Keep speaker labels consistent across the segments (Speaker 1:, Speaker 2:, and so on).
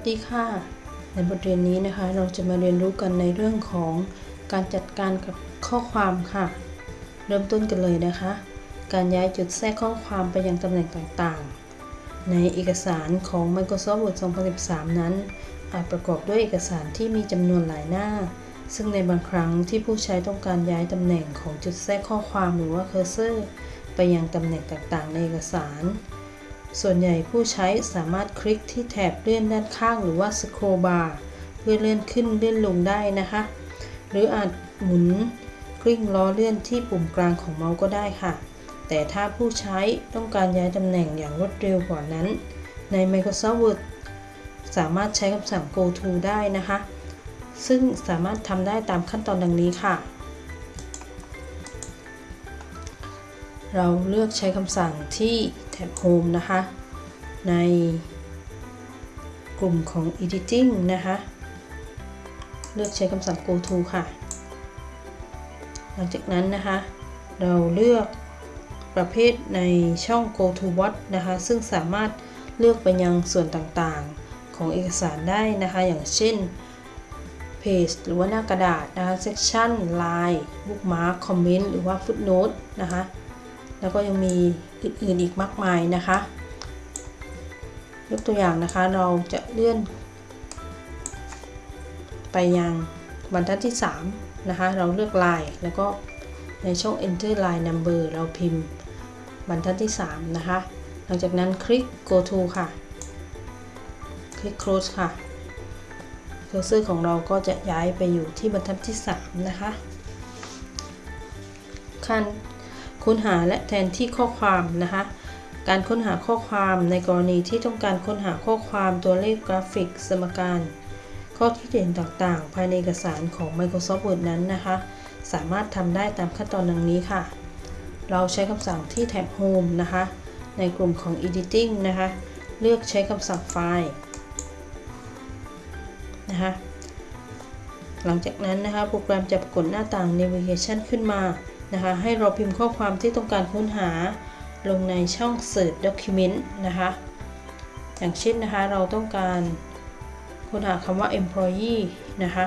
Speaker 1: สดีค่ะ ในบทเรียนนี้นะคะเราจะมาเรียนรู้กันในเรื่องของการจัดการกับข้อความค่ะ เริ่มต้นกันเลยนะคะ การย้ายจุดแทรกข้อความไปยังตำแหน่งต่างๆ ในเอกสารของ Microsoft Word 2013 นั้น อาจประกอบด้วยเอกสารที่มีจำนวนหลายหน้า ซึ่งในบางครั้งที่ผู้ใช้ต้องการย้ายตำแหน่งของจุดแทรกข้อความหรือว่าเคอร์เซอร์ ไปยังตำแหน่งต่างๆ ในเอกสาร ส่วนใหญ่ผู้ใช้สามารถคลิกที่แถบเลื่อนด้านข้างหรือว่า scroll bar เพื่อเลื่อนขึ้นเลื่อนลงได้นะคะ หรืออาจหมุนกลิ้งล้อเลื่อนที่ปุ่มกลางของเมาส์ก็ได้ค่ะ แต่ถ้าผู้ใช้ต้องการย้ายตำแหน่งอย่างรวดเร็วกว่านั้น ใน Microsoft Word สามารถใช้คำสั่ง go to ได้นะคะ ซึ่งสามารถทำได้ตามขั้นตอนดังนี้ค่ะ เราเลือกใช้คำสั่งที่ แท็บ Home นะคะ ในกลุ่มของ Editing นะคะ เลือกใช้คำสั่ง go to ค่ะ หลังจากนั้นนะคะ เราเลือกประเภทในช่อง go to what นะคะ ซึ่งสามารถเลือกไปยังส่วนต่างๆของเอกสารได้นะคะ อย่างเช่น page หรือว่าหน้ากระดาษนะคะ section line bookmark comment หรือว่า footnote นะคะ แล้วก็ยังมีอื่นๆอีกมากมายนะคะ ยกตัวอย่างนะคะเราจะเลื่อน ไปยังบรรทัดที่ 3 นะคะ เราเลือกลายแล้วก็ในช่อง enter line number เราพิมพ์บรรทัดที่ 3 นะคะ หลังจากนั้นคลิก go to ค่ะ คลิก close ค่ะเคอร์เซอร์ของเราก็จะย้ายไปอยู่ที่บรรทัดที่ 3 นะคะ ขั้น ค้นหาและแทนที่ข้อความนะคะ การค้นหาข้อความในกรณีที่ต้องการค้นหาข้อความตัวเลขกราฟิกสมการ ข้อที่เด่นต่างๆ ภายในเอกสารของ Microsoft Word นั้นนะคะ สามารถทำได้ตามขั้นตอนดังนี้ค่ะ เราใช้คำสั่งที่แท็บ Home นะคะ ในกลุ่มของ Editing นะคะ เลือกใช้คำสั่งไฟล์นะคะหลังจากนั้นนะคะ โปรแกรมจะปรากฏหน้าต่าง Navigation ขึ้นมา นะคะ ให้เราพิมพ์ข้อความที่ต้องการค้นหาลงในช่อง Search Document นะคะ อย่างเช่นนะคะ เราต้องการค้นหาคำว่า employee นะคะ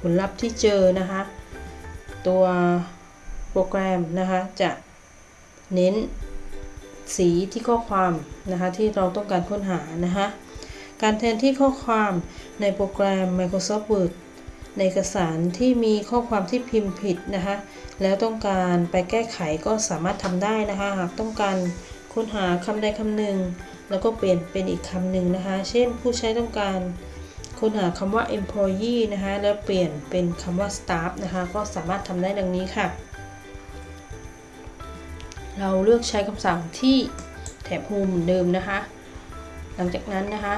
Speaker 1: ผลลัพธ์ที่เจอนะคะ ตัวโปรแกรมนะคะ จะเน้นสีที่ข้อความนะคะที่เราต้องการค้นหานะคะ การแทนที่ข้อความในโปรแกรม Microsoft Word ในเอกสารที่มีข้อความที่พิมพ์ผิดนะคะ แล้วต้องการไปแก้ไขก็สามารถทำได้นะคะ หากต้องการค้นหาคำใดคำหนึ่ง แล้วก็เปลี่ยนเป็นอีกคำหนึ่งนะคะ เช่นผู้ใช้ต้องการค้นหาคำว่า employee นะคะ แล้วเปลี่ยนเป็นคำว่า staff นะคะ ก็สามารถทำได้ดังนี้ค่ะ เราเลือกใช้คำสั่งที่แถบ Home เดิมนะคะ หลังจากนั้นนะคะ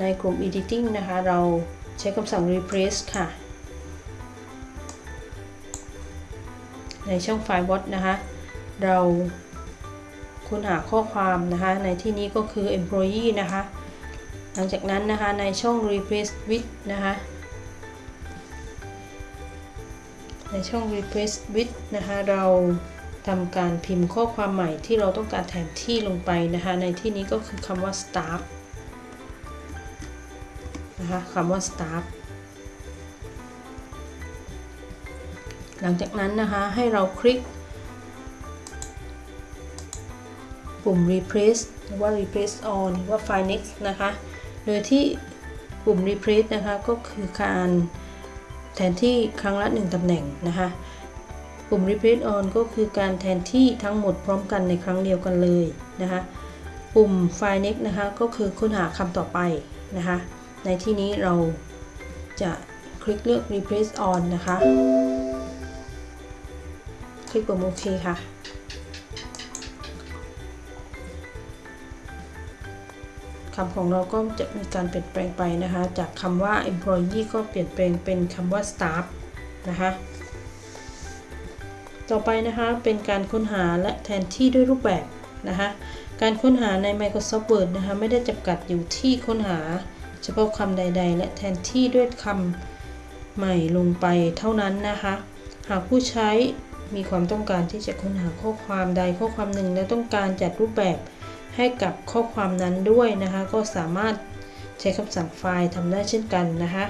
Speaker 1: ในกลุ่ม Editing นะคะ เราใช้คำสั่ง replace ค่ะ ในช่องไฟล์ what นะคะ เราค้นหาข้อความนะคะ ในที่นี้ก็คือ employee นะคะ หลังจากนั้นนะคะในช่อง replace with นะคะ ในช่อง replace with นะคะ เราทำการพิมพ์ข้อความใหม่ที่เราต้องการแทนที่ลงไปนะคะ ในที่นี้ก็คือคำว่า staff นะคะคำว่า staff หลังจากนั้นนะคะให้เราคลิก ปุ่ม replace หรือว่า replace all หรือว่า file next นะคะ โดยที่ปุ่ม replace นะคะก็คือการแทนที่ครั้งละ 1ตำแหน่งนะคะปุ่ม replace all ก็คือการแทนที่ทั้งหมดพร้อมกันในครั้งเดียวกันเลยนะคะ ปุ่ม file next นะคะก็คือค้นหาคำต่อไปนะคะ ในที่นี้เราจะคลิกเลือก replace on นะคะ คลิกปุ่มโอเคค่ะ คำของเราก็จะมีการเปลี่ยนแปลงไปนะคะ จากคำว่า employee ก็เปลี่ยนแปลงเป็นคำว่า staff นะคะ ต่อไปนะคะเป็นการค้นหาและแทนที่ด้วยรูปแบบนะคะ การค้นหาใน Microsoft Word นะคะ ไม่ได้จำกัดอยู่ที่ค้นหา เฉพาะคำใด ๆ และแทนที่ด้วยคำใหม่ลงไปเท่านั้นนะคะ หากผู้ใช้มีความต้องการที่จะค้นหาข้อความใดข้อความหนึ่ง และต้องการจัดรูปแบบให้กับข้อความนั้นด้วยนะคะ ก็สามารถใช้คำสั่งไฟล์ทำได้เช่นกันนะคะ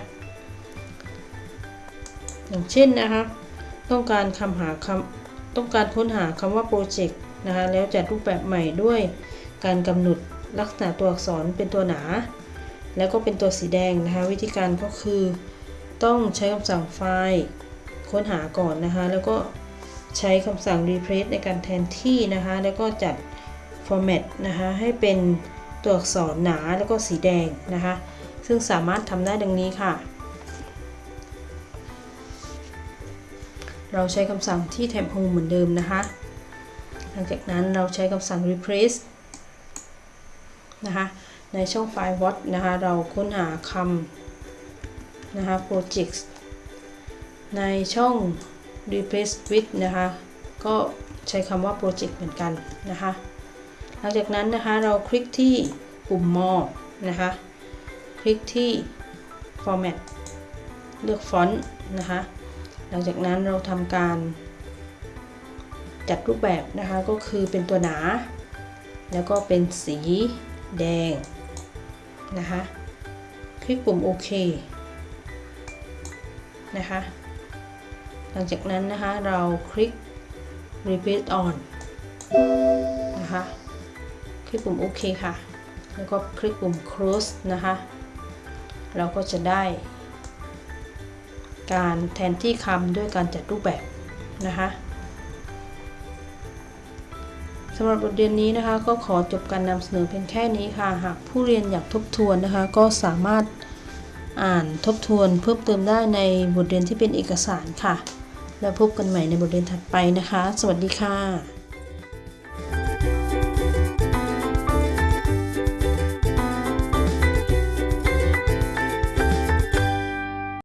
Speaker 1: อย่างเช่นนะคะ ต้องการคำหาคำต้องการค้นหาคำว่าโปรเจกต์นะคะ แล้วจัดรูปแบบใหม่ด้วยการกำหนดลักษณะตัวอักษรเป็นตัวหนา แล้วก็เป็นตัวสีแดงนะคะ วิธีการก็คือต้องใช้คำสั่งไฟล์ค้นหาก่อนนะคะ แล้วก็ใช้คำสั่ง replace ในการแทนที่นะคะ แล้วก็จัด format นะคะ ให้เป็นตัวอักษรหนาแล้วก็สีแดงนะคะ ซึ่งสามารถทำได้ดังนี้ค่ะ เราใช้คำสั่งที่ tab home เหมือนเดิมนะคะ หลังจากนั้นเราใช้คำสั่ง replace นะคะ ในช่องไฟล์ what นะคะ เราค้นหาคำนะคะ projects ในช่อง replace with นะคะ ก็ใช้คำว่า project เหมือนกันนะคะ หลังจากนั้นนะคะ เราคลิกที่ปุ่ม more นะคะ คลิกที่ format เลือกฟอนต์นะคะ หลังจากนั้นเราทำการจัดรูปแบบนะคะ ก็คือเป็นตัวหนา แล้วก็เป็นสีแดง นะคะ คลิกปุ่มโอเคนะคะ หลังจากนั้นนะคะเราคลิก repeat on นะคะ คลิกปุ่มโอเคค่ะ แล้วก็คลิกปุ่ม close นะคะ เราก็จะได้ การแทนที่คำด้วยการจัดรูปแบบนะคะ สำหรับบทเรียนนี้นะคะ ก็ขอจบการนำเสนอเพียงแค่นี้ค่ะ หากผู้เรียนอยากทบทวนนะคะ ก็สามารถอ่านทบทวนเพิ่มเติมได้ในบทเรียนที่เป็นเอกสารค่ะ แล้วพบกันใหม่ในบทเรียนถัดไปนะคะ สวัสดีค่ะ